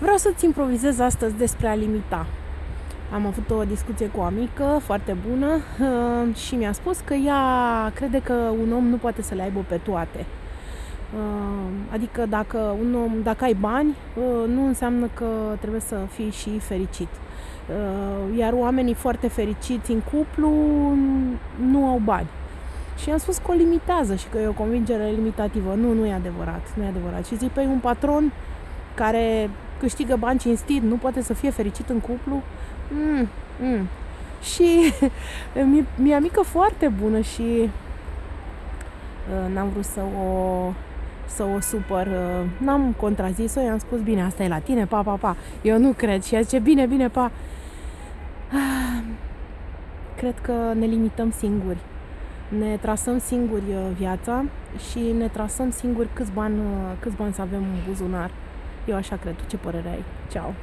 Vreau să-ți improvizez astăzi despre a limita. Am avut o discuție cu o amică foarte bună uh, și mi-a spus că ea crede că un om nu poate să le aibă pe toate. Uh, adică dacă, un om, dacă ai bani, uh, nu înseamnă că trebuie să fii și fericit. Iar oamenii foarte fericiți în cuplu nu au bani. Și am spus că o limitează și că e o convingere limitativă. Nu, nu e adevărat. Nu e adevărat. Și zic, pe păi, un patron care câștigă bani cinstit, nu poate să fie fericit în cuplu? Mm, mm. Și mi-e mică foarte bună și uh, n-am vrut să o să o supăr, uh, n-am contrazis-o, i-am spus, bine, asta e la tine, pa, pa, pa. Eu nu cred și ea zice, bine, bine, pa. Ah, cred că ne limităm singuri. Ne trasăm singuri uh, viața și ne trasăm singuri câți bani, câți bani să avem în buzunar. Eu așa cred. Tu ce părere ai? Ceau!